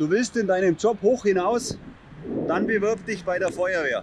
Du willst in deinem Job hoch hinaus? Dann bewirb dich bei der Feuerwehr.